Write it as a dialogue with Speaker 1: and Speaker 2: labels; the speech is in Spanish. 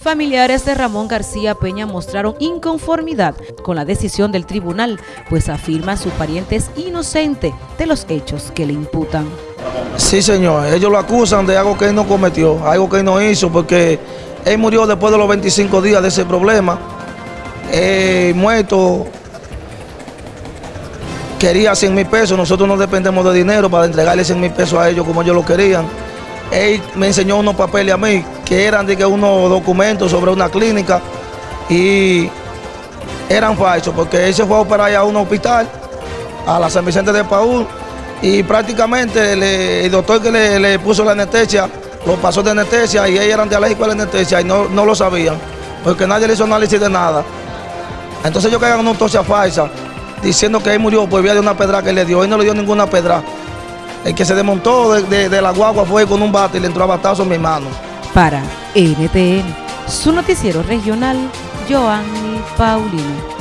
Speaker 1: Familiares de Ramón García Peña mostraron inconformidad con la decisión del tribunal, pues afirma su pariente es inocente de los hechos que le imputan.
Speaker 2: Sí, señor, ellos lo acusan de algo que él no cometió, algo que él no hizo, porque él murió después de los 25 días de ese problema. Eh, muerto, quería 100 mil pesos, nosotros no dependemos de dinero para entregarle 100 mil pesos a ellos como ellos lo querían. Él me enseñó unos papeles a mí que eran de que unos documentos sobre una clínica y eran falsos porque él se fue a operar a un hospital, a la San Vicente de Paúl, y prácticamente el doctor que le, puso la anestesia lo pasó de anestesia y ellos eran de alérgico a la anestesia y no, lo sabían, porque nadie le hizo análisis de nada. Entonces ellos caían una autopsia falsa diciendo que él murió por vía de una pedra que le dio, él no le dio ninguna pedra. El que se desmontó de, la guagua fue con un bate y le entró a batazo en mi mano.
Speaker 1: Para NTN, su noticiero regional, Joanny Paulino.